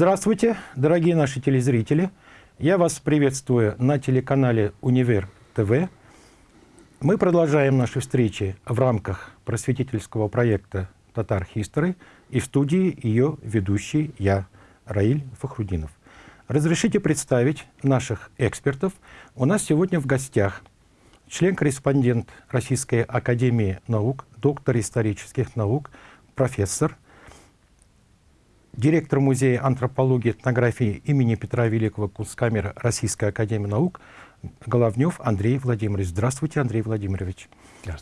Здравствуйте, дорогие наши телезрители. Я вас приветствую на телеканале «Универ ТВ». Мы продолжаем наши встречи в рамках просветительского проекта «Татар History» и в студии ее ведущий я, Раиль Фахрудинов. Разрешите представить наших экспертов. У нас сегодня в гостях член-корреспондент Российской Академии Наук, доктор исторических наук, профессор, директор Музея антропологии и этнографии имени Петра Великого Кунсткамера Российской Академии Наук Головнев Андрей Владимирович. Здравствуйте, Андрей Владимирович.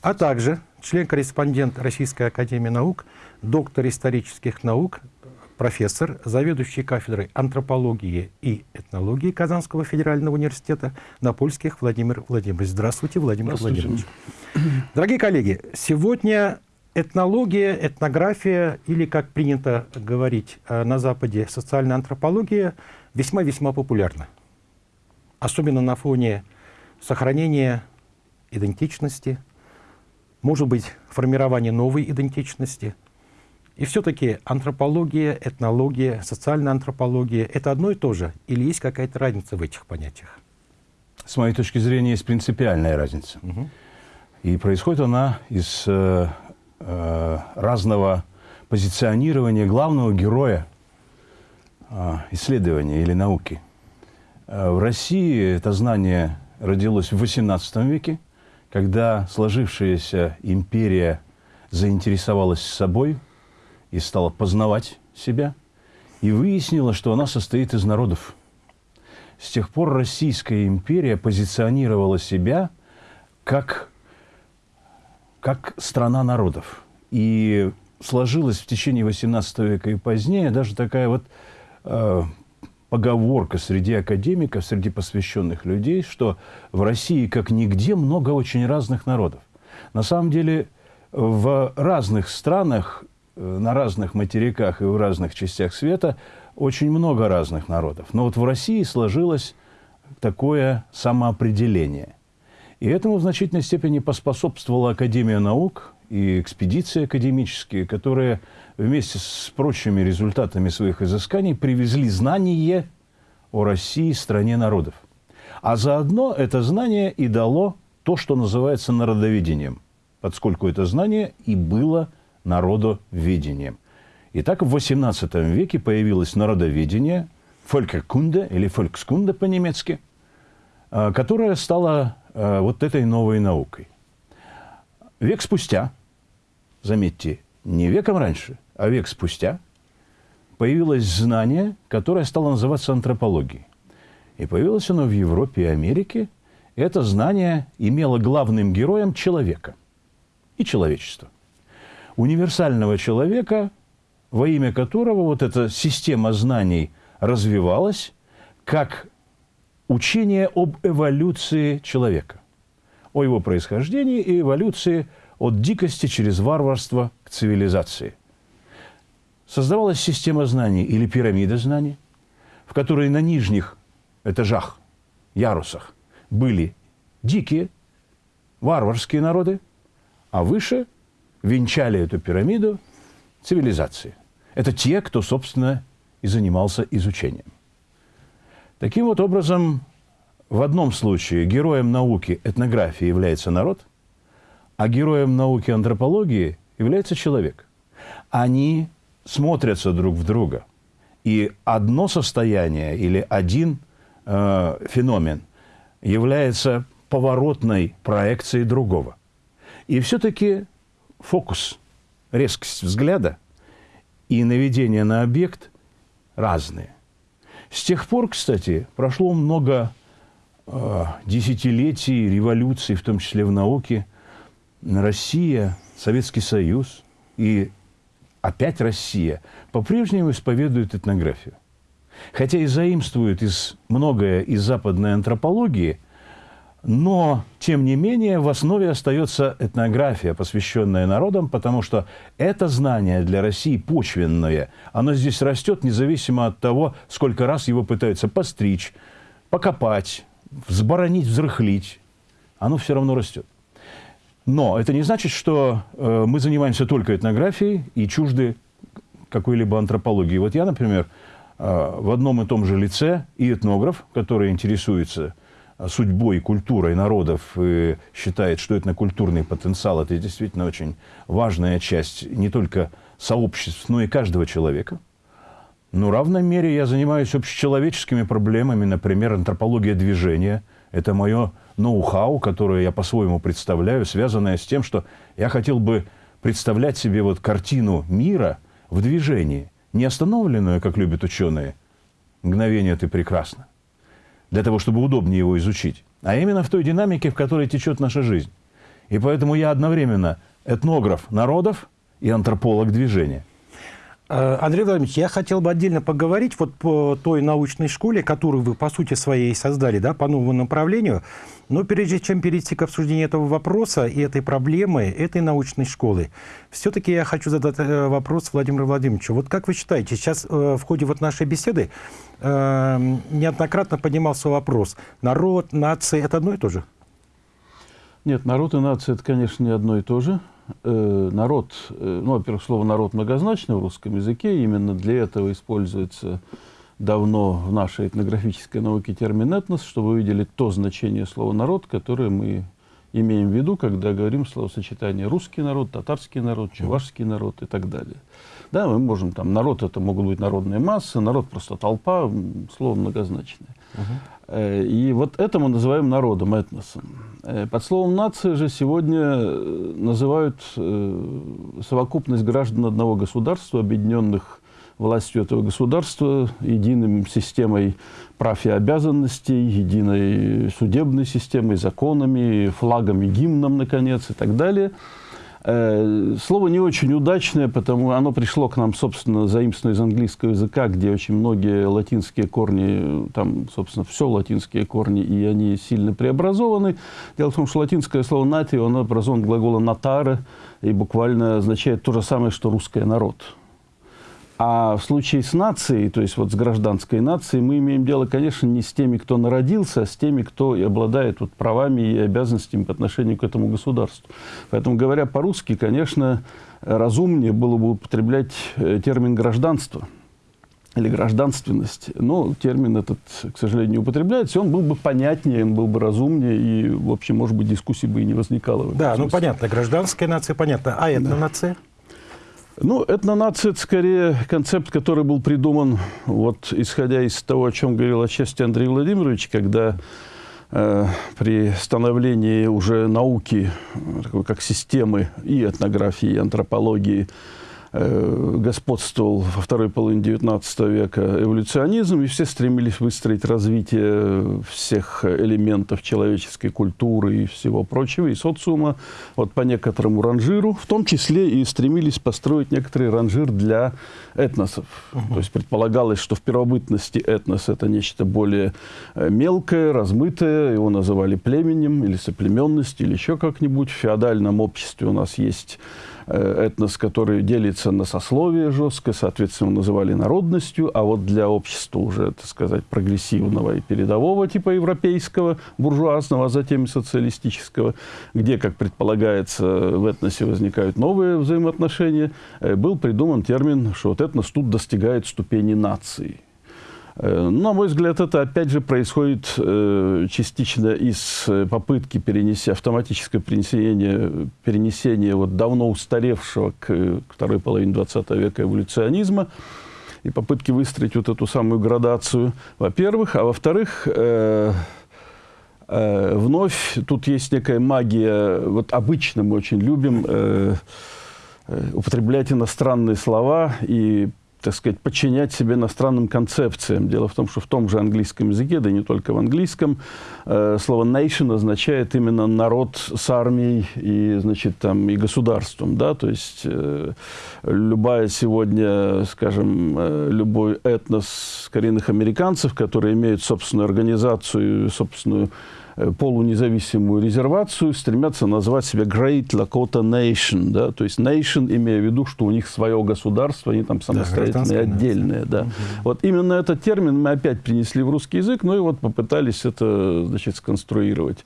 А также член-корреспондент Российской Академии Наук, доктор исторических наук, профессор, заведующий кафедрой антропологии и этнологии Казанского федерального университета на польских Владимир Владимирович. Здравствуйте, Владимир Здравствуйте. Владимирович. Дорогие коллеги, сегодня этнология, этнография или, как принято говорить э, на Западе, социальная антропология весьма-весьма популярна. Особенно на фоне сохранения идентичности, может быть, формирования новой идентичности – и все-таки антропология, этнология, социальная антропология — это одно и то же? Или есть какая-то разница в этих понятиях? С моей точки зрения, есть принципиальная разница. Угу. И происходит она из э, э, разного позиционирования главного героя э, исследования или науки. Э, в России это знание родилось в XVIII веке, когда сложившаяся империя заинтересовалась собой – и стала познавать себя, и выяснила, что она состоит из народов. С тех пор Российская империя позиционировала себя как, как страна народов. И сложилась в течение XVIII века и позднее даже такая вот э, поговорка среди академиков, среди посвященных людей, что в России как нигде много очень разных народов. На самом деле в разных странах Э, на разных материках и в разных частях света очень много разных народов. Но вот в России сложилось такое самоопределение. И этому в значительной степени поспособствовала Академия наук и экспедиции академические, которые вместе с прочими результатами своих изысканий привезли знание о России, стране народов. А заодно это знание и дало то, что называется народоведением, поскольку это знание и было народоведением. Итак, в XVIII веке появилось народоведение, фолькекунде или фолькскунде по-немецки, а, которое стало а, вот этой новой наукой. Век спустя, заметьте, не веком раньше, а век спустя, появилось знание, которое стало называться антропологией. И появилось оно в Европе и Америке. Это знание имело главным героем человека и человечество универсального человека, во имя которого вот эта система знаний развивалась как учение об эволюции человека, о его происхождении и эволюции от дикости через варварство к цивилизации. Создавалась система знаний или пирамида знаний, в которой на нижних этажах, ярусах были дикие, варварские народы, а выше – венчали эту пирамиду цивилизации. Это те, кто, собственно, и занимался изучением. Таким вот образом, в одном случае героем науки этнографии является народ, а героем науки антропологии является человек. Они смотрятся друг в друга. И одно состояние или один э, феномен является поворотной проекцией другого. И все-таки фокус, резкость взгляда и наведение на объект разные. С тех пор, кстати, прошло много э, десятилетий, революций, в том числе в науке. Россия, Советский Союз и опять Россия по-прежнему исповедуют этнографию. Хотя и заимствуют из, многое из западной антропологии – но, тем не менее, в основе остается этнография, посвященная народам, потому что это знание для России почвенное. Оно здесь растет независимо от того, сколько раз его пытаются постричь, покопать, взборонить, взрыхлить. Оно все равно растет. Но это не значит, что э, мы занимаемся только этнографией и чужды какой-либо антропологии. Вот я, например, в одном и том же лице и этнограф, который интересуется судьбой и культурой народов и считает, что этнокультурный потенциал – это действительно очень важная часть не только сообществ, но и каждого человека. Но в равной мере я занимаюсь общечеловеческими проблемами, например, антропология движения. Это мое ноу-хау, которое я по-своему представляю, связанное с тем, что я хотел бы представлять себе вот картину мира в движении, не остановленную, как любят ученые. Мгновение ты прекрасно для того, чтобы удобнее его изучить, а именно в той динамике, в которой течет наша жизнь. И поэтому я одновременно этнограф народов и антрополог движения. Э, Андрей Владимирович, я хотел бы отдельно поговорить вот по той научной школе, которую вы по сути своей создали, да, по новому направлению. Но прежде чем перейти к обсуждению этого вопроса и этой проблемы, этой научной школы, все-таки я хочу задать э, вопрос Владимиру Владимировичу. Вот как вы считаете, сейчас э, в ходе вот нашей беседы неоднократно поднимался вопрос, народ, нация – это одно и то же? Нет, народ и нация – это, конечно, не одно и то же э, народ, э, ну, во-первых, слово «народ» многозначно в русском языке, именно для этого используется давно в нашей этнографической науке термин «этнос», чтобы вы видели то значение слова «народ», которое мы имеем в виду, когда говорим словосочетание «русский народ», «татарский народ», «чувашский народ» и так далее. Да, мы можем там, народ это могут быть народные массы, народ просто толпа, слово многозначное. Uh-huh. И вот это мы называем народом, этносом. Э, под словом «нация» же сегодня э, называют совокупность граждан одного государства, объединенных властью этого государства, единым системой прав и обязанностей, единой судебной системой, законами, флагом и гимном, наконец, и так далее – Э, слово не очень удачное, потому оно пришло к нам, собственно, заимствованное из английского языка, где очень многие латинские корни, там, собственно, все латинские корни, и они сильно преобразованы. Дело в том, что латинское слово «натио», оно образовано глагола «натаре», и буквально означает то же самое, что «русский народ». А в случае с нацией, то есть вот с гражданской нацией, мы имеем дело, конечно, не с теми, кто народился, а с теми, кто и обладает вот правами и обязанностями по отношению к этому государству. Поэтому, говоря по-русски, конечно, разумнее было бы употреблять э, термин «гражданство» или гражданственность. Но термин этот, к сожалению, не употребляется, он был бы понятнее, он был бы разумнее, и, в общем, может быть, дискуссии бы и не возникало. Да, ну понятно, гражданская нация, понятно. А это да. нация? Ну, этнонация – это скорее концепт, который был придуман, вот, исходя из того, о чем говорил отчасти Андрей Владимирович, когда э, при становлении уже науки, такой, как системы и этнографии, и антропологии, Э, господствовал во второй половине XIX века эволюционизм, и все стремились выстроить развитие всех элементов человеческой культуры и всего прочего, и социума вот по некоторому ранжиру, в том числе и стремились построить некоторый ранжир для этносов. Угу. То есть предполагалось, что в первобытности этнос – это нечто более э, мелкое, размытое, его называли племенем или соплеменностью, или еще как-нибудь. В феодальном обществе у нас есть Э, этнос, который делится на сословие жестко, соответственно, называли народностью, а вот для общества уже, так сказать, прогрессивного и передового типа европейского, буржуазного, а затем социалистического, где, как предполагается, в этносе возникают новые взаимоотношения, э, был придуман термин, что вот этнос тут достигает ступени нации. Э, на мой взгляд, это опять же происходит э, частично из э, попытки перенести, автоматическое перенесение, перенесения вот давно устаревшего к второй половине 20 века эволюционизма и попытки выстроить вот эту самую градацию, во-первых. А во-вторых, э, э, вновь тут есть некая магия, вот обычно мы очень любим э, употреблять иностранные слова и так сказать, подчинять себе иностранным концепциям. Дело в том, что в том же английском языке, да и не только в английском, э, слово nation означает именно народ с армией и, значит, там, и государством, да, то есть э, любая сегодня, скажем, э, любой этнос коренных американцев, которые имеют собственную организацию, собственную полунезависимую резервацию, стремятся назвать себя Great Lakota Nation, да, то есть nation, имея в виду, что у них свое государство, они там самостоятельные, да, отдельные, да. Угу. Вот именно этот термин мы опять принесли в русский язык, ну и вот попытались это, значит, сконструировать.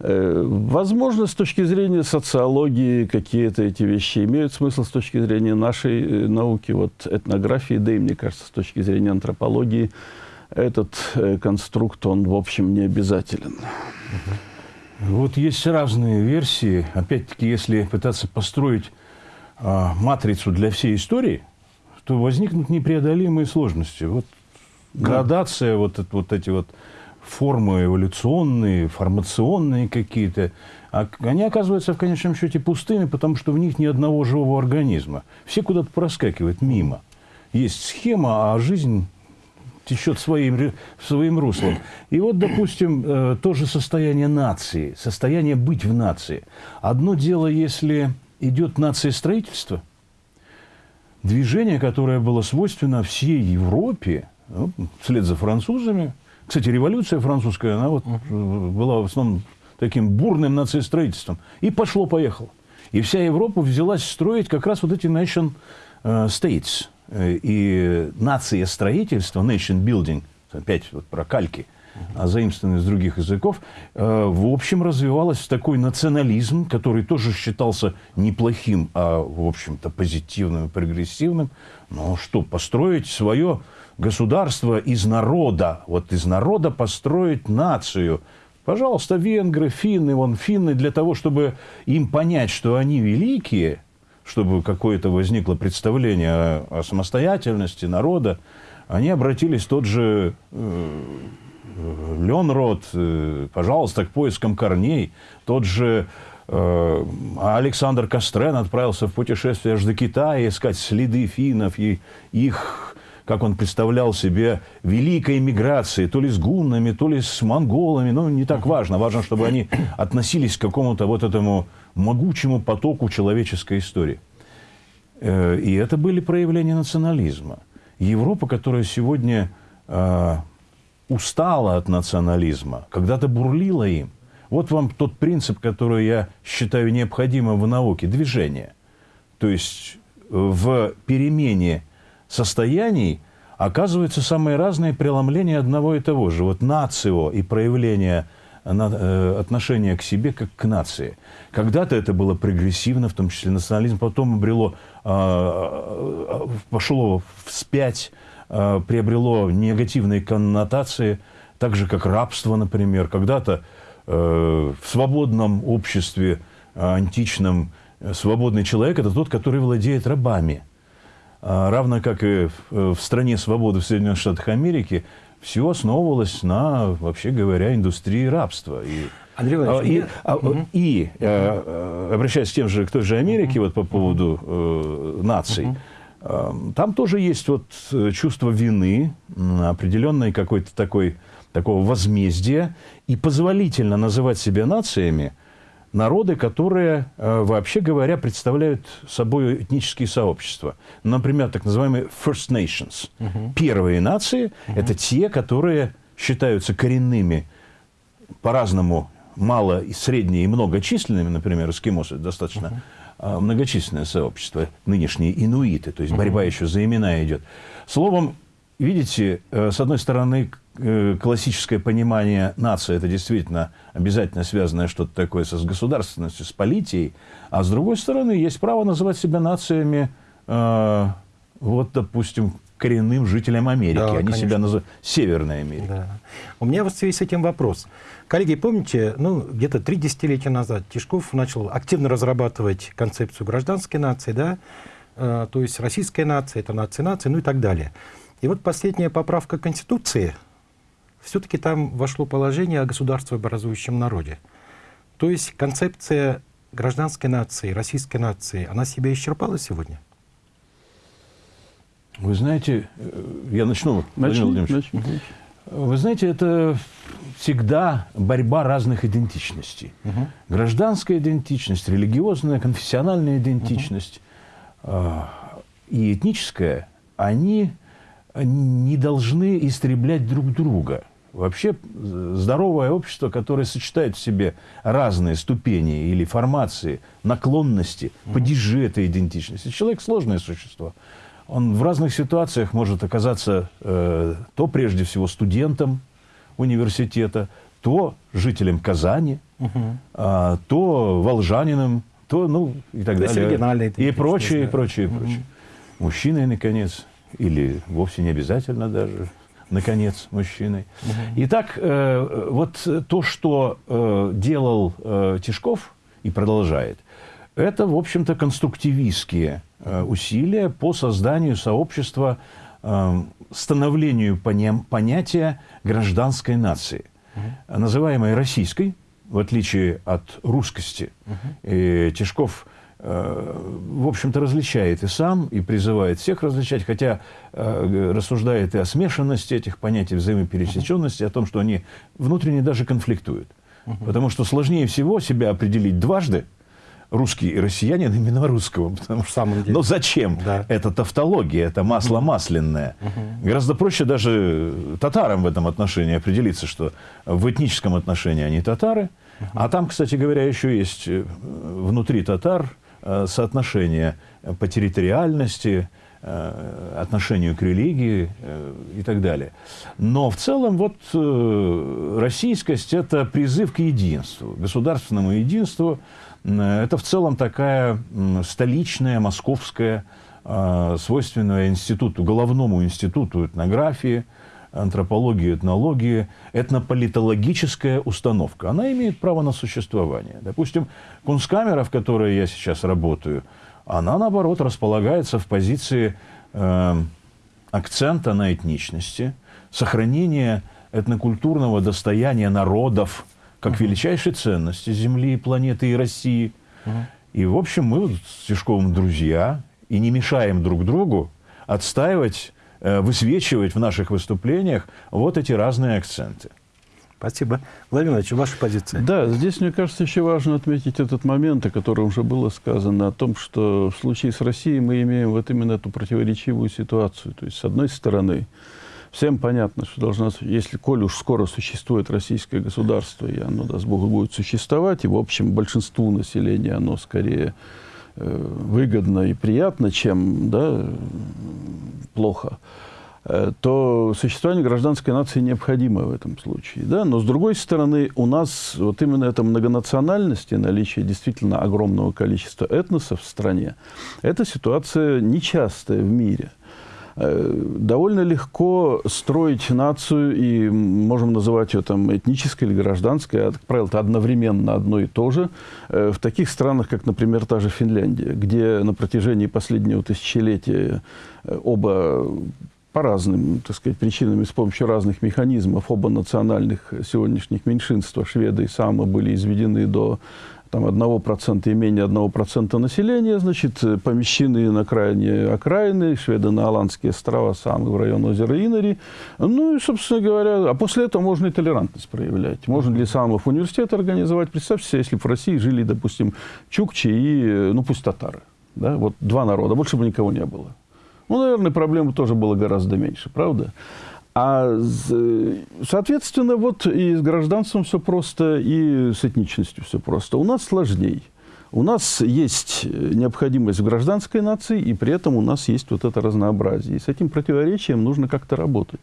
Э, возможно, с точки зрения социологии какие-то эти вещи имеют смысл с точки зрения нашей э, науки, вот этнографии, да и, мне кажется, с точки зрения антропологии, этот э, конструкт, он, в общем, не обязателен. Вот есть разные версии. Опять-таки, если пытаться построить а, матрицу для всей истории, то возникнут непреодолимые сложности. Вот градация, вот, вот эти вот формы эволюционные, формационные какие-то, а они оказываются в конечном счете пустыми, потому что в них ни одного живого организма. Все куда-то проскакивают мимо. Есть схема, а жизнь течет своим, своим руслом. И вот, допустим, э, тоже состояние нации, состояние быть в нации. Одно дело, если идет нация строительства, движение, которое было свойственно всей Европе, ну, вслед за французами. Кстати, революция французская, она вот uh была в основном таким бурным нациестроительством. И пошло-поехало. И вся Европа взялась строить как раз вот эти nation э, states. Э, и нация строительства, nation building, опять вот про кальки, а заимствованные из других языков, э, в общем развивалась такой национализм, который тоже считался неплохим, а в общем-то позитивным и прогрессивным. Ну что, построить свое государство из народа, вот из народа построить нацию. Пожалуйста, венгры, финны, вон финны, для того, чтобы им понять, что они великие, чтобы какое-то возникло представление о, о самостоятельности народа, они обратились тот же э, Ленрод, э, пожалуйста, к поискам корней, тот же э, Александр Кострен отправился в путешествие аж до Китая искать следы финнов и их как он представлял себе великой миграции, то ли с гуннами, то ли с монголами, ну, не так важно. Важно, чтобы они относились к какому-то вот этому могучему потоку человеческой истории. Э, и это были проявления национализма. Европа, которая сегодня э, устала от национализма, когда-то бурлила им. Вот вам тот принцип, который я считаю необходимым в науке – движение. То есть в перемене состояний оказываются самые разные преломления одного и того же. Вот нацио и проявление э, отношения к себе как к нации. Когда-то это было прогрессивно, в том числе национализм, потом обрело, а, пошло вспять, приобрело негативные коннотации, так же, как рабство, например. Когда-то э, в свободном обществе античном свободный человек – это тот, который владеет рабами – равно как и в стране свободы в Соединенных Штатах Америки, все основывалось на, вообще говоря, индустрии рабства. И, Андрей Владимирович, а, и, угу. и э, обращаясь к тем же, к той же Америке, угу. вот по поводу э, наций, угу. э, там тоже есть вот чувство вины, определенной какой-то такой, такого возмездия, и позволительно называть себя нациями – народы, которые, э, вообще говоря, представляют собой этнические сообщества. Например, так называемые First Nations. Угу. Первые нации угу. – это те, которые считаются коренными, по-разному мало, и средние и многочисленными, например, эскимосы, достаточно угу. многочисленное сообщество, нынешние инуиты, то есть борьба еще за имена идет. Словом, видите, э, с одной стороны, Э, классическое понимание нации – это действительно обязательно связанное что-то такое с государственностью, с политией, а с другой стороны, есть право называть себя нациями, э, вот, допустим, коренным жителям Америки. Да, Они конечно. себя называют Северной Америкой. Да. У меня в связи с этим вопрос. Коллеги, помните, ну, где-то три десятилетия назад Тишков начал активно разрабатывать концепцию гражданской нации, да, э, то есть российская нация, это нация нации, ну и так далее. И вот последняя поправка Конституции – все-таки там вошло положение о государствообразующем народе. То есть концепция гражданской нации, российской нации, она себя исчерпала сегодня? Вы знаете, э, я начну, начну, начну. Вы знаете, это всегда борьба разных идентичностей. Угу. Гражданская идентичность, религиозная, конфессиональная идентичность угу. и этническая, они не должны истреблять друг друга. Вообще здоровое общество, которое сочетает в себе разные ступени или формации, наклонности, падежи этой идентичности. Человек сложное существо. Он в разных ситуациях может оказаться э, то прежде всего студентом университета, то жителем Казани, угу. а, то волжанином, то, ну, и так то далее. И прочее, и прочее, и прочее. Мужчиной, наконец, или вовсе не обязательно даже, наконец, мужчиной. Угу. Итак, э, вот то, что э, делал э, Тишков и продолжает, это, в общем-то, конструктивистские э, усилия по созданию сообщества, э, становлению поня понятия гражданской нации, угу. называемой российской, в отличие от русскости. Угу. И Тишков в общем-то, различает и сам, и призывает всех различать, хотя э, рассуждает и о смешанности этих понятий, взаимопересеченности, о том, что они внутренне даже конфликтуют. Потому что сложнее всего себя определить дважды, русский и россиянин именно русского. Потому что, самом деле. Но зачем? Да. Это тавтология, это масло масляное. Угу. Гораздо проще даже татарам в этом отношении определиться, что в этническом отношении они татары. Угу. А там, кстати говоря, еще есть э, внутри татар э, соотношение по территориальности, э, отношению к религии и так далее. Но в целом вот российскость – это призыв к единству, государственному единству, это в целом такая столичная, московская, свойственная институту, головному институту этнографии, антропологии, этнологии, этнополитологическая установка. Она имеет право на существование. Допустим, кунсткамера, в которой я сейчас работаю, она, наоборот, располагается в позиции э, акцента на этничности, сохранения этнокультурного достояния народов – как угу. величайшей ценности Земли, планеты и России. Угу. И, в общем, мы вот с Тишковым друзья и не мешаем друг другу отстаивать, высвечивать в наших выступлениях вот эти разные акценты. Спасибо. Владимир Ильич, ваша позиция? Да, здесь, мне кажется, еще важно отметить этот момент, о котором уже было сказано, о том, что в случае с Россией мы имеем вот именно эту противоречивую ситуацию. То есть, с одной стороны, Всем понятно, что должна, если, коль уж скоро существует российское государство, и оно, даст Бог, будет существовать, и, в общем, большинству населения оно скорее э, выгодно и приятно, чем да, плохо, э, то существование гражданской нации необходимо в этом случае. Да? Но, с другой стороны, у нас вот именно эта многонациональность и наличие действительно огромного количества этносов в стране, это ситуация нечастая в мире. Э, довольно легко строить нацию, и можем называть ее там этнической или гражданской, а, как правило, это одновременно одно и то же, э, в таких странах, как, например, та же Финляндия, где на протяжении последнего тысячелетия э, оба по разным, так сказать, причинам и с помощью разных механизмов оба национальных сегодняшних меньшинства, шведы и самы, были изведены до там, 1% и менее 1% населения, значит, помещены на крайне окраины, шведы на Аландские острова, самые в район озера Инари. Ну и, собственно говоря, а после этого можно и толерантность проявлять. Можно для самых университет организовать. Представьте себе, если бы в России жили, допустим, чукчи и, ну пусть татары. Да? Вот два народа, больше бы никого не было. Ну, наверное, проблем тоже было гораздо меньше, правда? А, соответственно, вот и с гражданством все просто, и с этничностью все просто. У нас сложней. У нас есть необходимость в гражданской нации, и при этом у нас есть вот это разнообразие. И с этим противоречием нужно как-то работать.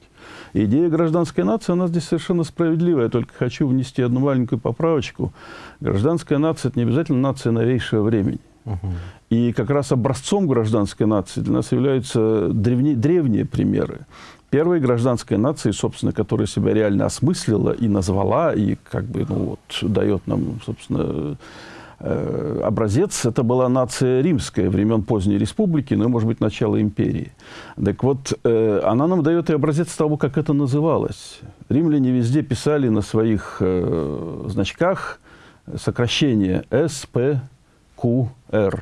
идея гражданской нации, она здесь совершенно справедливая. Я только хочу внести одну маленькую поправочку. Гражданская нация – это не обязательно нация новейшего времени. Угу. И как раз образцом гражданской нации для нас являются древние, древние примеры первой гражданской нации, собственно, которая себя реально осмыслила и назвала, и как бы, ну, вот, дает нам, собственно, э, образец, это была нация римская времен поздней республики, ну, может быть, начала империи. Так вот, э, она нам дает и образец того, как это называлось. Римляне везде писали на своих э, значках сокращение СПQR,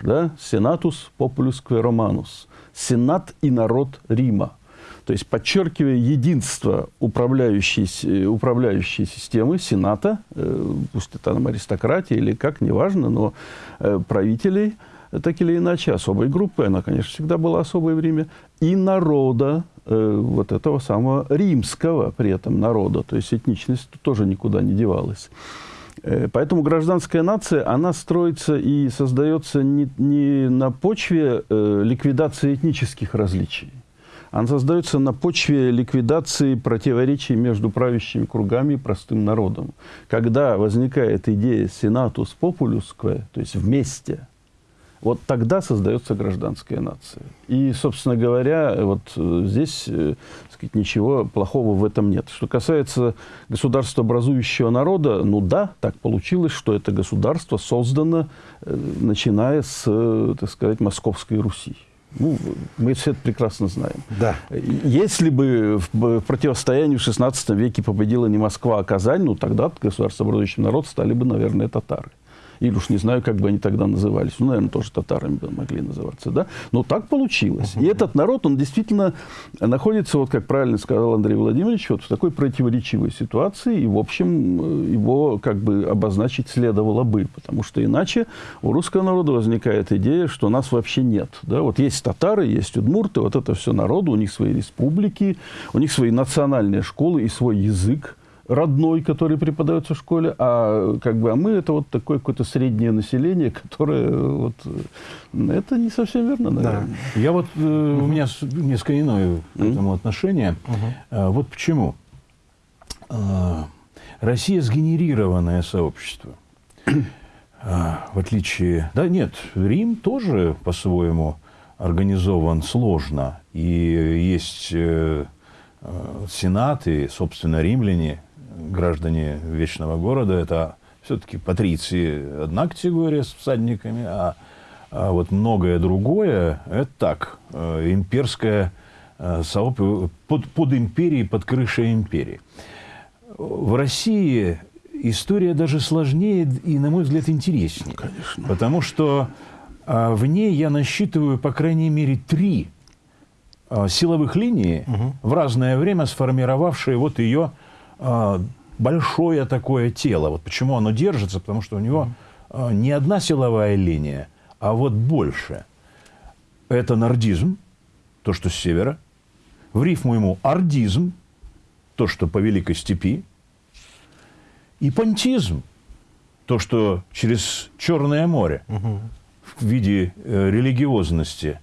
да? Senatus Populus Romanus. Сенат и народ Рима. То есть подчеркивая единство управляющей, управляющей системы, Сената, э, пусть это там аристократия или как, неважно, но э, правителей, так или иначе, особой группы, она, конечно, всегда была особой в Риме, и народа, э, вот этого самого римского при этом народа, то есть этничность тоже никуда не девалась. Поэтому гражданская нация, она строится и создается не, не на почве э, ликвидации этнических различий, она создается на почве ликвидации противоречий между правящими кругами и простым народом. Когда возникает идея «сенатус популюская», то есть «вместе», вот тогда создается гражданская нация. И, собственно говоря, вот э, здесь э, сказать, ничего плохого в этом нет. Что касается государствообразующего народа, ну да, так получилось, что это государство создано, э, начиная с, так сказать, Московской Руси. Ну, мы все это прекрасно знаем. Да. Если бы в противостоянии в XVI веке победила не Москва, а Казань, ну тогда государствообразующим народ стали бы, наверное, татары или уж не знаю, как бы они тогда назывались, ну, наверное, тоже татарами бы могли называться, да, но так получилось. И этот народ, он действительно находится, вот как правильно сказал Андрей Владимирович, вот в такой противоречивой ситуации, и, в общем, его как бы обозначить следовало бы, потому что иначе у русского народа возникает идея, что нас вообще нет, да, вот есть татары, есть удмурты, вот это все народу, у них свои республики, у них свои национальные школы и свой язык, родной, который преподается в школе, а как бы а мы это вот такое какое-то среднее население, которое вот это не совсем верно, наверное. Да. Я вот э, у меня несколько иное к этому отношение. Э, вот почему э, Россия сгенерированное сообщество. Э, в отличие... Да нет, Рим тоже по-своему организован сложно. И есть э, э, Сенат и, собственно, римляне, граждане Вечного Города, это все-таки патриции одна категория с всадниками, а, а вот многое другое, это так, э, имперское э, сообщество, под, под империей, под крышей империи. В России история даже сложнее и, на мой взгляд, интереснее. Конечно. Потому что а, в ней я насчитываю, по крайней мере, три а, силовых линии, угу. в разное время сформировавшие вот ее большое такое тело. Вот почему оно держится, потому что у него а, не одна силовая линия, а вот больше. Это нордизм, то, что с севера. В рифму ему ордизм, то, что по Великой Степи. И понтизм, то, что через Черное море угу. в виде э, религиозности –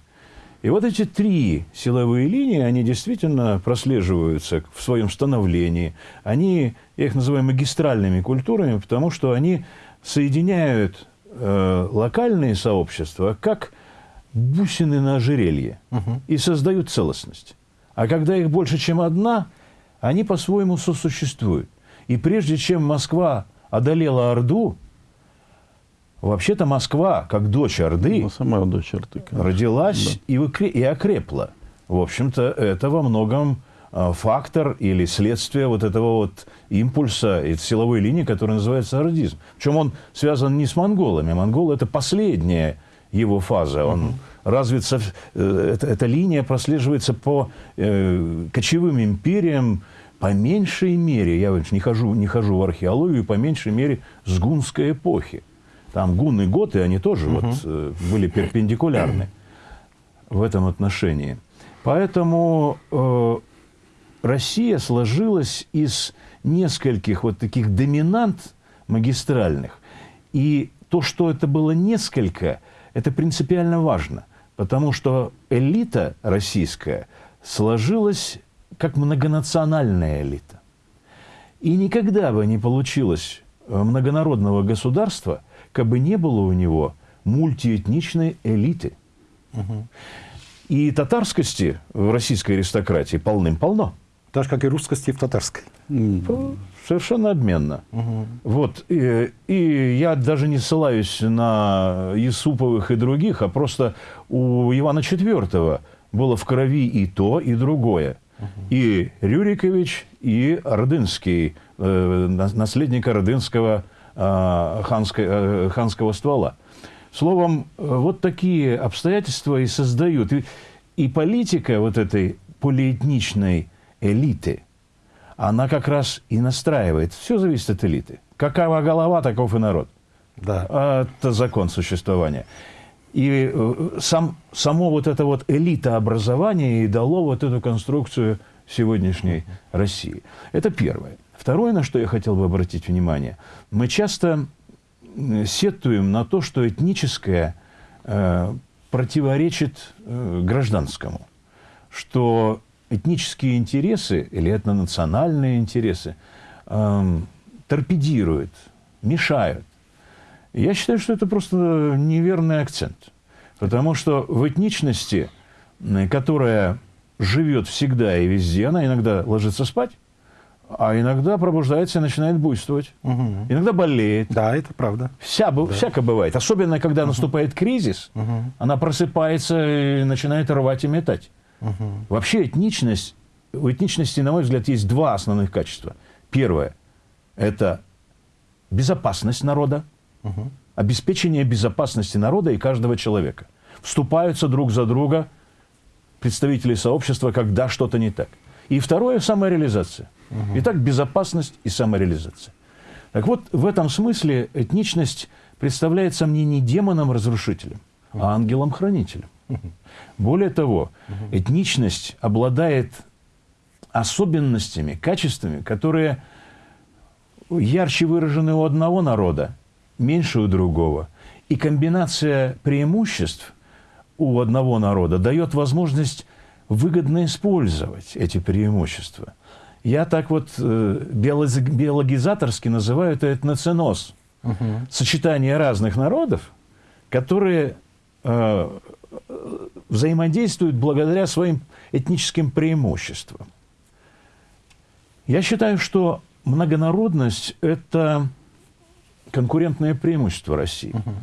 и вот эти три силовые линии, они действительно прослеживаются в своем становлении. Они, я их называю магистральными культурами, потому что они соединяют э, локальные сообщества как бусины на ожерелье угу. и создают целостность. А когда их больше, чем одна, они по-своему сосуществуют. И прежде чем Москва одолела Орду, Вообще-то Москва, как дочь Орды, ну, сама дочь Орды конечно. родилась да. и, и окрепла. В общем-то, это во многом а, фактор или следствие вот этого вот импульса и силовой линии, которая называется ордизм. Причем он связан не с монголами. Монголы – это последняя его фаза. Он угу. развит... Э, эта, эта линия прослеживается по э, кочевым империям, по меньшей мере, я не хожу, не хожу в археологию, по меньшей мере с гунской эпохи. Там гунны и готы, они тоже угу. вот, э, были перпендикулярны в этом отношении. Поэтому э, Россия сложилась из нескольких вот таких доминант магистральных. И то, что это было несколько, это принципиально важно. Потому что элита российская сложилась как многонациональная элита. И никогда бы не получилось многонародного государства – как бы не было у него мультиэтничной элиты. Угу. И татарскости в российской аристократии полным-полно. Так же, как и русскости в татарской. Совершенно обменно. Угу. Вот. И, и я даже не ссылаюсь на Юсуповых и других, а просто у Ивана IV было в крови и то, и другое. И Рюрикович, и Ордынский, э, наследник Ордынского Э, ханской, э, ханского ствола. Словом, вот такие обстоятельства и создают. И, и политика вот этой полиэтничной элиты, она как раз и настраивает. Все зависит от элиты. Какова голова, таков и народ. Да. Это закон существования. И э, сам, само вот это вот элита образования и дало вот эту конструкцию сегодняшней России. Это первое. Второе, на что я хотел бы обратить внимание, мы часто сетуем на то, что этническое э, противоречит э, гражданскому. что этнические интересы или этнонациональные интересы эм, торпедируют, мешают. Я считаю, что это просто неверный акцент. Потому что в этничности, которая живет всегда и везде, она иногда ложится спать, а иногда пробуждается и начинает буйствовать. Угу. Иногда болеет. Да, это правда. Вся, да. Всяко бывает. Особенно, когда угу. наступает кризис, угу. она просыпается и начинает рвать и метать. Угу. Вообще этничность, у этничности, на мой взгляд, есть два основных качества. Первое – это безопасность народа, угу. обеспечение безопасности народа и каждого человека. Вступаются друг за друга представители сообщества, когда что-то не так. И второе – самореализация. Угу. Итак, безопасность и самореализация. Так вот, в этом смысле этничность представляется мне не демоном-разрушителем, а ангелом-хранителем. Более того, этничность обладает особенностями, качествами, которые ярче выражены у одного народа, меньше у другого. И комбинация преимуществ у одного народа дает возможность выгодно использовать эти преимущества. Я так вот э, биологизаторски называю это этноценоз. Угу. Сочетание разных народов, которые э, взаимодействуют благодаря своим этническим преимуществам. Я считаю, что многонародность – это конкурентное преимущество России. Угу.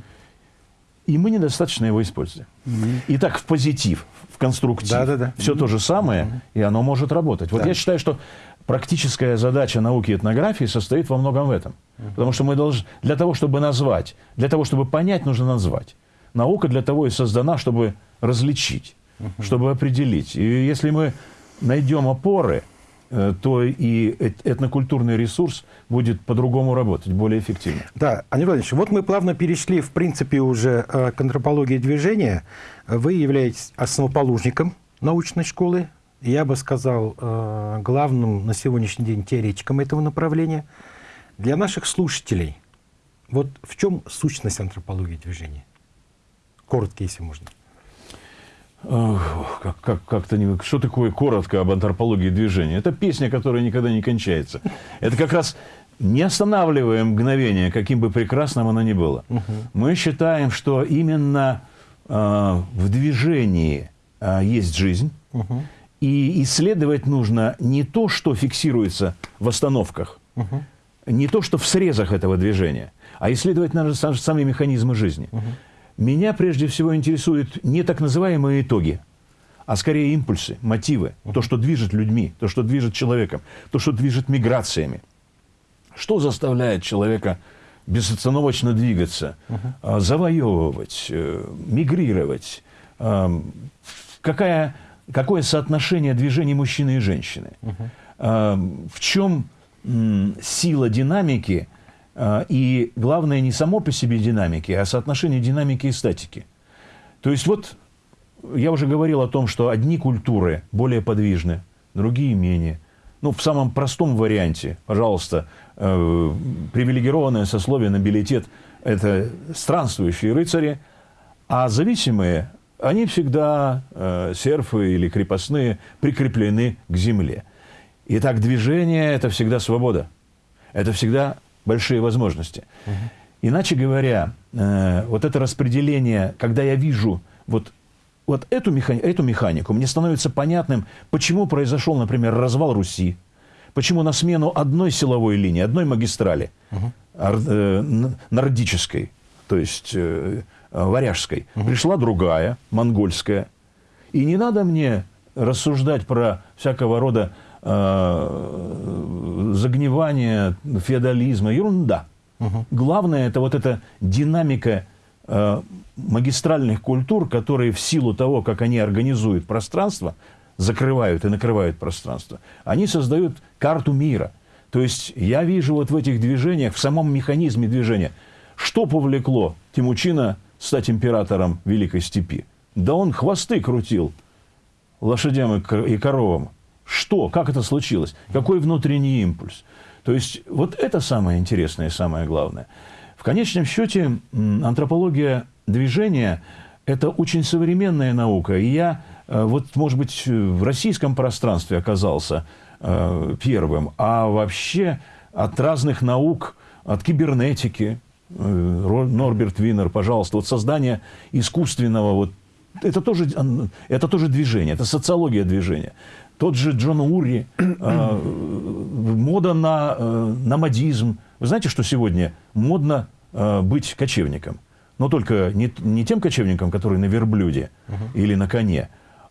И мы недостаточно его используем. Угу. Итак, в позитив, в конструктив. Да, да, да. Все угу. то же самое, угу. и оно может работать. Вот да. я считаю, что практическая задача науки этнографии состоит во многом в этом. Угу. Потому что мы должны, для того, чтобы назвать, для того, чтобы понять, нужно назвать. Наука для того и создана, чтобы различить, угу. чтобы определить. И если мы найдем опоры, то и этнокультурный ресурс будет по-другому работать, более эффективно. Да, Андрей Владимирович, вот мы плавно перешли, в принципе, уже э, к антропологии движения. Вы являетесь основоположником научной школы, я бы сказал, э, главным на сегодняшний день теоретиком этого направления. Для наших слушателей, вот в чем сущность антропологии движения? Коротко, если можно. Как, как, как-то не... Что такое коротко об антропологии движения? Это песня, которая никогда не кончается. Это как раз не останавливая мгновение, каким бы прекрасным оно ни было. Угу. Мы считаем, что именно э, в движении э, есть жизнь. Угу. И исследовать нужно не то, что фиксируется в остановках, угу. не то, что в срезах этого движения, а исследовать надо сами механизмы жизни. Угу. Меня прежде всего интересуют не так называемые итоги, а скорее импульсы, мотивы, то, что движет людьми, то, что движет человеком, то, что движет миграциями. Что заставляет человека безостановочно двигаться, -huh. завоевывать, э, мигрировать? Какая, какое соотношение движений мужчины и женщины? В чем сила динамики – а, и главное не само по себе динамики, а соотношение динамики и статики. То есть вот я уже говорил о том, что одни культуры более подвижны, другие менее. Ну, в самом простом варианте, пожалуйста, э, привилегированное сословие, нобилитет – это странствующие рыцари, а зависимые, они всегда, э, серфы или крепостные, прикреплены к земле. Итак, движение – это всегда свобода. Это всегда большие возможности. Угу. Иначе говоря, э, вот это распределение, когда я вижу вот, вот эту, механи эту механику, мне становится понятным, почему произошел, например, развал Руси, почему на смену одной силовой линии, одной магистрали, угу. э, нордической, то есть э, варяжской, угу. пришла другая, монгольская. И не надо мне рассуждать про всякого рода э, загнивание феодализма, ерунда. Угу. Главное это вот эта динамика э, магистральных культур, которые в силу того, как они организуют пространство, закрывают и накрывают пространство, они создают карту мира. То есть я вижу вот в этих движениях, в самом механизме движения, что повлекло Тимучина стать императором Великой Степи. Да он хвосты крутил лошадям и коровам. Что? Как это случилось? Какой внутренний импульс? То есть вот это самое интересное и самое главное. В конечном счете антропология движения – это очень современная наука. И я э, вот, может быть, в российском пространстве оказался э, первым, а вообще от разных наук, от кибернетики, Норберт Винер, пожалуйста, вот создание искусственного, вот, это тоже, это тоже движение, это социология движения. Тот же Джон Ури, э, мода на э, номадизм. Вы знаете, что сегодня модно э, быть кочевником? Но только не, не тем кочевником, который на верблюде -huh. или на коне,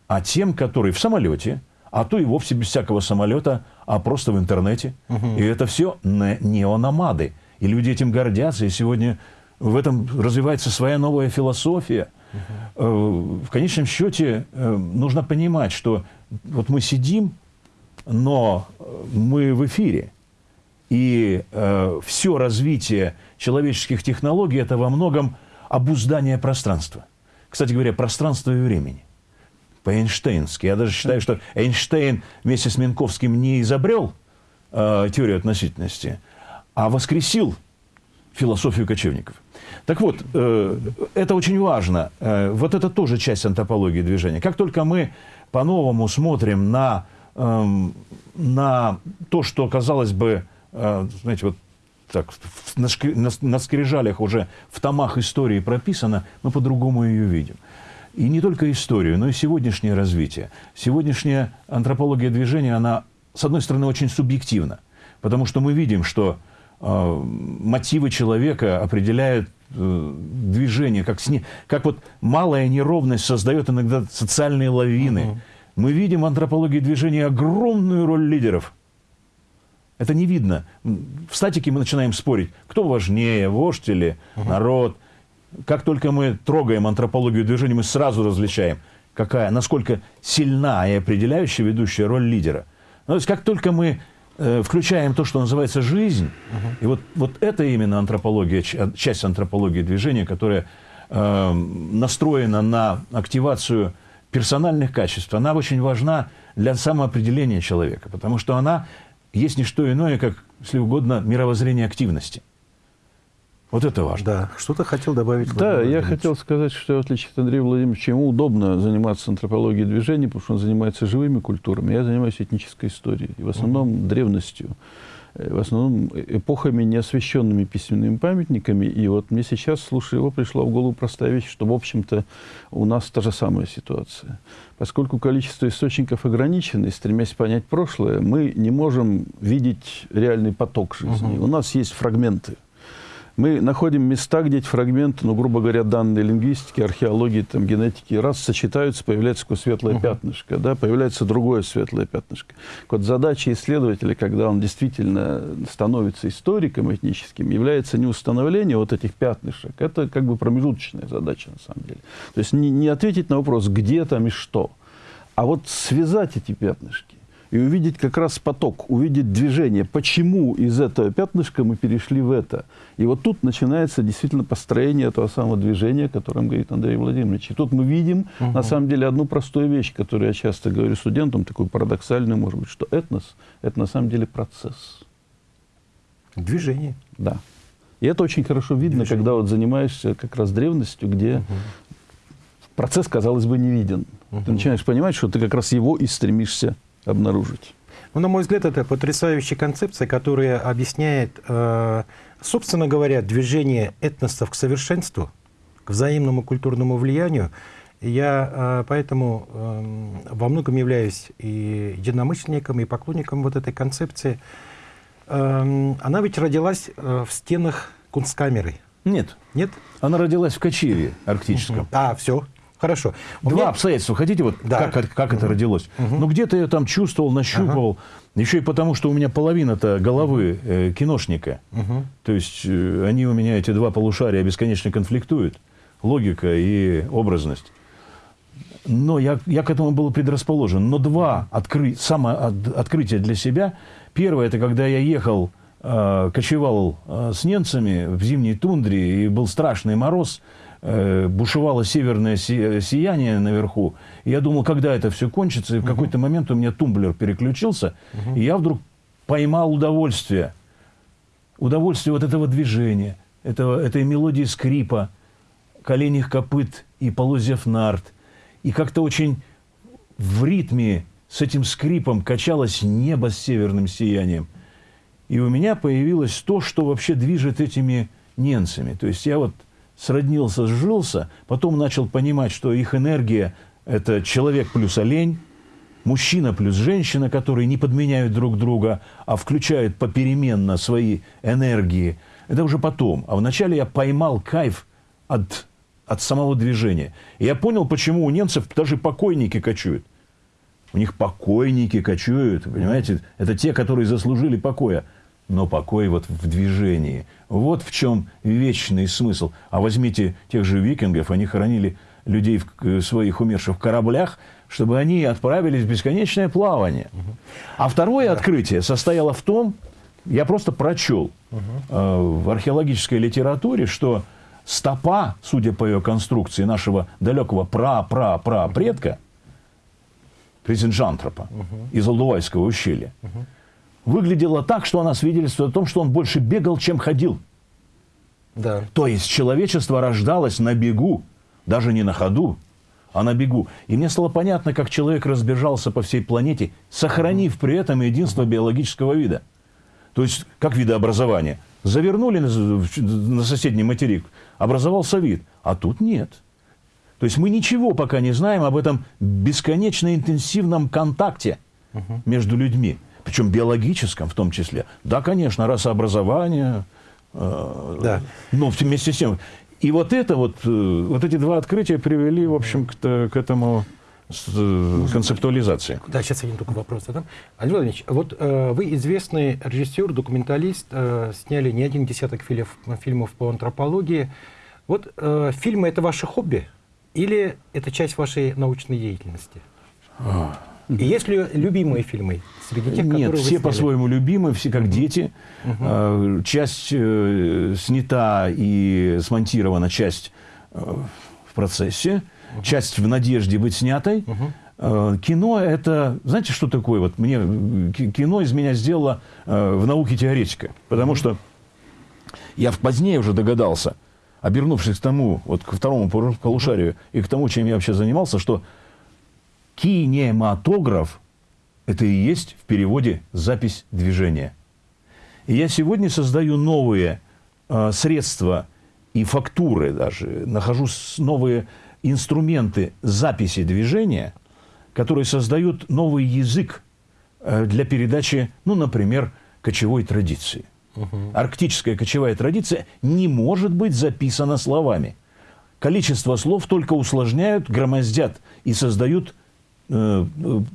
а тем, который в самолете, а то и вовсе без всякого самолета, а просто в интернете. -huh. И это все неономады. И люди этим гордятся. И сегодня в этом развивается своя новая философия. -huh. В конечном счете нужно понимать, что вот мы сидим, но мы в эфире. И э, все развитие человеческих технологий – это во многом обуздание пространства. Кстати говоря, пространства и времени. По-эйнштейнски. Я даже считаю, что Эйнштейн вместе с Минковским не изобрел э, теорию относительности, а воскресил философию кочевников. Так вот, э, это очень важно. Э, вот это тоже часть антропологии движения. Как только мы по-новому смотрим на, э, на то, что, казалось бы, э, знаете, вот так, на, на, на скрижалях уже в томах истории прописано, мы по-другому ее видим. И не только историю, но и сегодняшнее развитие. Сегодняшняя антропология движения, она, с одной стороны, очень субъективна, потому что мы видим, что э, мотивы человека определяют движение, как, сне, как вот малая неровность создает иногда социальные лавины. Угу. Мы видим в антропологии движения огромную роль лидеров – это не видно. В статике мы начинаем спорить, кто важнее, вождь или угу. народ. Как только мы трогаем антропологию движения, мы сразу различаем, какая, насколько сильна и определяющая ведущая роль лидера. Ну, то есть как только мы э, включаем то, что называется жизнь, угу. и вот, вот это именно антропология, часть антропологии движения, которая э, настроена на активацию персональных качеств, она очень важна для самоопределения человека, потому что она есть не что иное, как, если угодно, мировоззрение активности. Вот это важно. Да, что-то хотел добавить. Да, я хотел сказать, что в отличие от Андрея Владимировича, ему удобно заниматься антропологией движений, потому что он занимается живыми культурами. Я занимаюсь этнической историей, и в основном -hmm. древностью. Э, в основном эпохами, неосвещенными письменными памятниками. И вот мне сейчас, слушая его, пришла в голову простая вещь, что, в общем-то, у нас та же самая ситуация. Поскольку количество источников ограничено, и стремясь понять прошлое, мы не можем видеть реальный поток жизни. Угу. У нас есть фрагменты мы находим места, где эти фрагменты, ну, грубо говоря, данные лингвистики, археологии, там, генетики, раз сочетаются, появляется такое светлое uh -huh. пятнышко, да, появляется другое светлое пятнышко. Вот задача исследователя, когда он действительно становится историком этническим, является не установление вот этих пятнышек, это как бы промежуточная задача на самом деле. То есть не, не ответить на вопрос, где там и что, а вот связать эти пятнышки и увидеть как раз поток, увидеть движение, почему из этого пятнышка мы перешли в это. И вот тут начинается действительно построение этого самого движения, о котором говорит Андрей Владимирович. И тут мы видим, угу. на самом деле, одну простую вещь, которую я часто говорю студентам, такую парадоксальную, может быть, что этнос – это на самом деле процесс. Движение. Да. И это очень хорошо видно, Движение. когда вот занимаешься как раз древностью, где угу. процесс, казалось бы, не виден. Угу. Ты начинаешь понимать, что ты как раз его и стремишься обнаружить. Ну, на мой взгляд, это потрясающая концепция, которая объясняет, э, собственно говоря, движение этносов к совершенству, к взаимному культурному влиянию. Я э, поэтому э, во многом являюсь и единомышленником, и поклонником вот этой концепции. Э, она ведь родилась э, в стенах кунсткамеры. Нет. Нет? Она родилась в Качиеве арктическом. А, все. Хорошо. Два меня... обстоятельства. Хотите, вот да. как, как это родилось? Угу. Ну, где-то я там чувствовал, нащупывал. Ага. Еще и потому, что у меня половина-то головы э, киношника. Угу. То есть э, они у меня, эти два полушария, бесконечно конфликтуют. Логика и образность. Но я, я к этому был предрасположен. Но два откры... самооткрытия для себя. Первое, это когда я ехал, э, кочевал э, с немцами в зимней тундре, и был страшный мороз – бушевало северное сияние наверху. И я думал, когда это все кончится. И в какой-то момент у меня тумблер переключился, и я вдруг поймал удовольствие. Удовольствие вот этого движения, этого, этой мелодии скрипа, коленях копыт и полозьев нарт. И как-то очень в ритме с этим скрипом качалось небо с северным сиянием. И у меня появилось то, что вообще движет этими ненцами. То есть я вот сроднился, сжился, потом начал понимать, что их энергия – это человек плюс олень, мужчина плюс женщина, которые не подменяют друг друга, а включают попеременно свои энергии. Это уже потом. А вначале я поймал кайф от, от самого движения. И я понял, почему у немцев даже покойники кочуют. У них покойники кочуют, понимаете? Это те, которые заслужили покоя но покой вот в движении. Вот в чем вечный смысл. А возьмите тех же викингов, они хоронили людей в своих умерших в кораблях, чтобы они отправились в бесконечное плавание. А второе открытие состояло в том, я просто прочел э, в археологической литературе, что стопа, судя по ее конструкции, нашего далекого пра-пра-пра-предка, Кризенжантропа из Алдувайского ущелья, выглядела так, что она свидетельствует о том, что он больше бегал, чем ходил. Да. То есть человечество рождалось на бегу, даже не на ходу, а на бегу. И мне стало понятно, как человек разбежался по всей планете, сохранив при этом единство биологического вида. То есть, как видообразование. Завернули на, на соседний материк, образовался вид, а тут нет. То есть мы ничего пока не знаем об этом бесконечно интенсивном контакте между людьми причем биологическом в том числе. Да, конечно, расообразование, э, да. но вместе с тем. И вот это вот, э, вот эти два открытия привели, в общем, к, к этому э, концептуализации. Да, сейчас один только вопрос задам. Андрей Владимирович, вот э, вы известный режиссер, документалист, э, сняли не один десяток фильмов, фильмов по антропологии. Вот э, фильмы – это ваше хобби или это часть вашей научной деятельности? А. И есть ли любимые фильмы среди тех, Нет, все по-своему любимы, все как дети. Угу. Часть э, снята и смонтирована, часть э, в процессе, угу. часть в надежде быть снятой. Угу. Кино это, знаете, что такое? Вот мне кино из меня сделало в науке теоретика, потому что я позднее уже догадался, обернувшись к тому, вот к второму полушарию и к тому, чем я вообще занимался, что кинематограф – это и есть в переводе запись движения. И я сегодня создаю новые э, средства и фактуры даже, нахожу новые инструменты записи движения, которые создают новый язык э, для передачи, ну, например, кочевой традиции. Угу. Арктическая кочевая традиция не может быть записана словами. Количество слов только усложняют, громоздят и создают Э,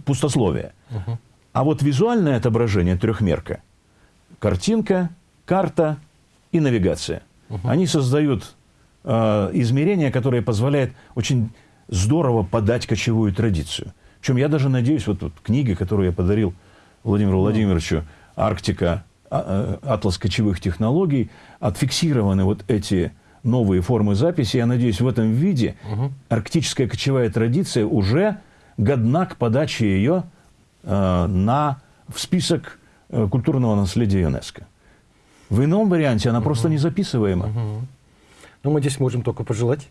пустословие. Угу. А вот визуальное отображение трехмерка, картинка, карта и навигация, угу. они создают э, измерения, которые позволяют очень здорово подать кочевую традицию. Причем я даже надеюсь, вот, вот книга, которую я подарил Владимиру Владимировичу, «Арктика. А, э, атлас кочевых технологий», отфиксированы вот эти новые формы записи. Я надеюсь, в этом виде угу. арктическая кочевая традиция уже годна к подаче ее э, на, в список э, культурного наследия ЮНЕСКО. В ином варианте она угу. просто не записываема. Угу. Ну, мы здесь можем только пожелать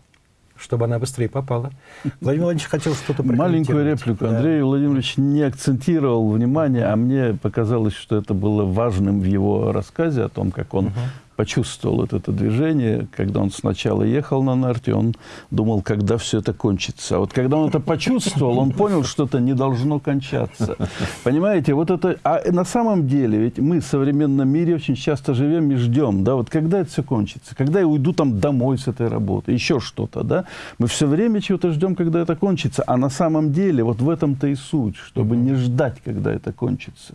чтобы она быстрее попала. Владимир Владимирович хотел что-то Маленькую реплику. Да. Андрей Владимирович не акцентировал внимание, а мне показалось, что это было важным в его рассказе о том, как он угу почувствовал вот это движение, когда он сначала ехал на нарте, он думал, когда все это кончится. А вот когда он это почувствовал, он понял, что это не должно кончаться. Понимаете, вот это... А на самом деле, ведь мы в современном мире очень часто живем и ждем, да, вот когда это все кончится, когда я уйду там домой с этой работы, еще что-то, да, мы все время чего-то ждем, когда это кончится, а на самом деле вот в этом-то и суть, чтобы не ждать, когда это кончится.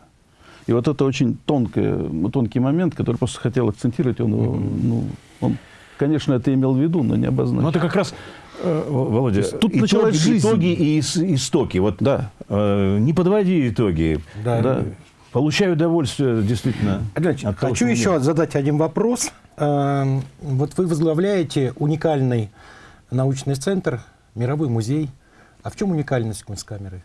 И вот это очень тонкий, тонкий момент, который просто хотел акцентировать. Он, ну, он, конечно, это имел в виду, но не обозначил. Ну, это как раз э, Володя, тут итоги, началась жизнь. итоги и истоки. Вот, да. э, не подводи итоги. Да. да. Получаю удовольствие, действительно. Значит, от того, хочу еще нет. задать один вопрос. Э, вот вы возглавляете уникальный научный центр, мировой музей. А в чем уникальность Кунсткамеры?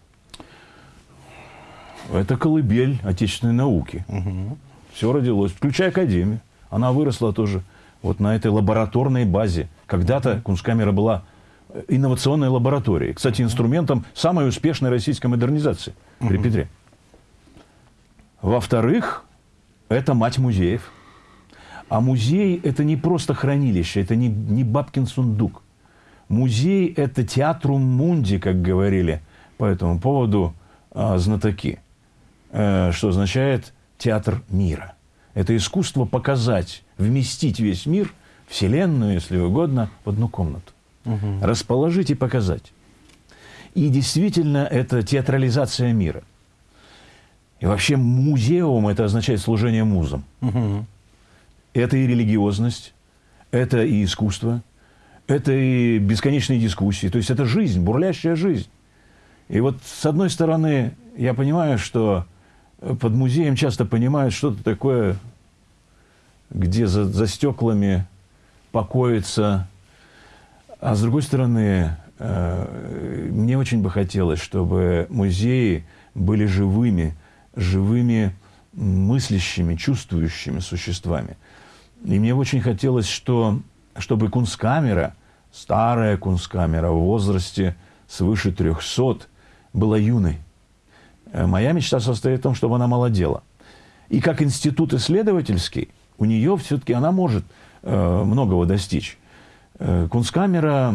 Это колыбель отечественной науки. Угу. Все родилось, включая Академию. Она выросла тоже вот на этой лабораторной базе. Когда-то Кунсткамера была инновационной лабораторией. Кстати, инструментом самой успешной российской модернизации при Петре. Во-вторых, это мать музеев. А музей – это не просто хранилище, это не, не бабкин сундук. Музей – это театрум мунди, как говорили по этому поводу э, знатоки, э, что означает театр мира. Это искусство показать, вместить весь мир, Вселенную, если угодно, в одну комнату. Угу. Расположить и показать. И действительно, это театрализация мира. И вообще музеум – это означает служение музам. Угу. Это и религиозность, это и искусство, это и бесконечные дискуссии. То есть это жизнь, бурлящая жизнь. И вот с одной стороны, я понимаю, что под музеем часто понимают что-то такое, где за, за стеклами покоится. А с другой стороны, э, мне очень бы хотелось, чтобы музеи были живыми, живыми мыслящими, чувствующими существами. И мне очень хотелось, что, чтобы кунсткамера, старая кунсткамера в возрасте свыше 300, была юной. Э, моя мечта состоит в том, чтобы она молодела. И как институт исследовательский, у нее все-таки она может э, многого достичь. Э, кунсткамера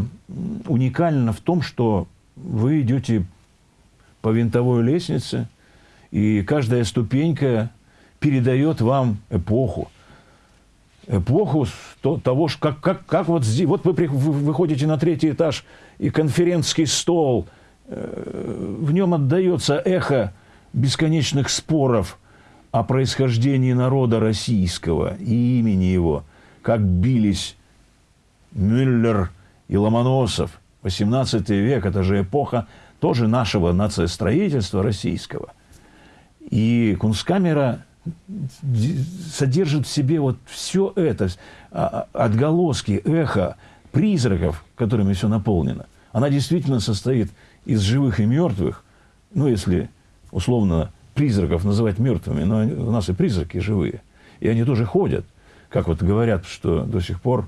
уникальна в том, что вы идете по винтовой лестнице, и каждая ступенька передает вам эпоху. Эпоху того, как, как, как вот здесь, вот вы выходите на третий этаж, и конферентский стол – в нем отдается эхо бесконечных споров о происхождении народа российского и имени его, как бились Мюллер и Ломоносов. 18 век – это же эпоха тоже нашего нациостроительства российского. И Кунсткамера содержит в себе вот все это, а, а, отголоски, эхо, призраков, которыми все наполнено. Она действительно состоит из живых и мертвых, ну, если условно призраков называть мертвыми, но у нас и призраки живые. И они тоже ходят. Как вот говорят, что до сих пор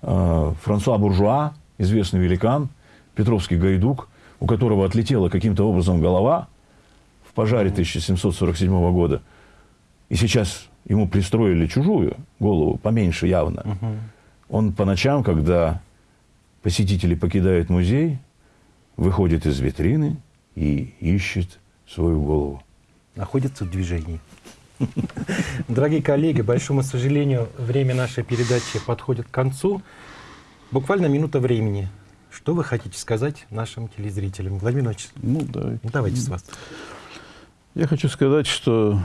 э, Франсуа Буржуа, известный великан, Петровский гайдук, у которого отлетела каким-то образом голова в пожаре 1747 года, и сейчас ему пристроили чужую голову, поменьше явно. Он по ночам, когда посетители покидают музей, выходит из витрины и ищет свою голову. Находится в движении. Дорогие коллеги, большому сожалению, время нашей передачи подходит к концу. Буквально минута времени. Что вы хотите сказать нашим телезрителям? Владимир Ильич, ну, да. давайте с вас. Я хочу сказать, что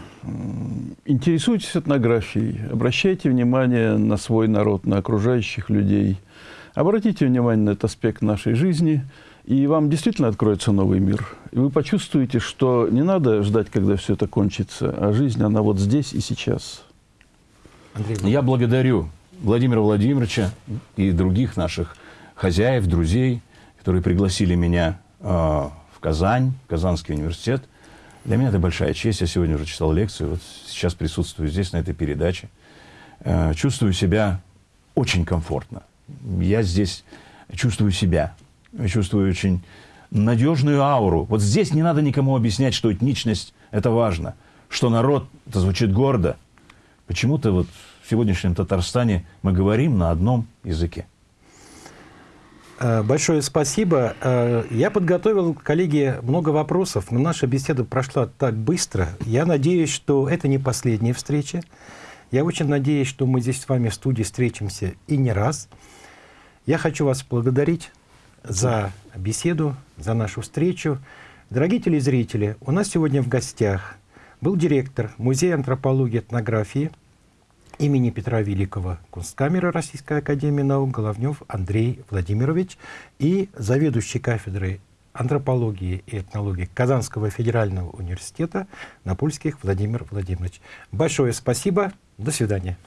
интересуйтесь этнографией, обращайте внимание на свой народ, на окружающих людей. Обратите внимание на этот аспект нашей жизни – и вам действительно откроется новый мир. И вы почувствуете, что не надо ждать, когда все это кончится, а жизнь, она вот здесь и сейчас. Андрей, Я благодарю Владимира Владимировича и других наших хозяев, друзей, которые пригласили меня э, в Казань, в Казанский университет. Для меня это большая честь. Я сегодня уже читал лекцию, вот сейчас присутствую здесь, на этой передаче. Э, чувствую себя очень комфортно. Я здесь чувствую себя я чувствую очень надежную ауру. Вот здесь не надо никому объяснять, что этничность – это важно, что народ – это звучит гордо. Почему-то вот в сегодняшнем Татарстане мы говорим на одном языке. Э, большое спасибо. Э, я подготовил, коллеги, много вопросов, но наша беседа прошла так быстро. Я надеюсь, что это не последняя встреча. Я очень надеюсь, что мы здесь с вами в студии встретимся и не раз. Я хочу вас благодарить за беседу, за нашу встречу. Дорогие телезрители, у нас сегодня в гостях был директор Музея антропологии и этнографии имени Петра Великого Кунсткамеры Российской Академии Наук Головнев Андрей Владимирович и заведующий кафедрой антропологии и этнологии Казанского федерального университета Напольских Владимир Владимирович. Большое спасибо. До свидания.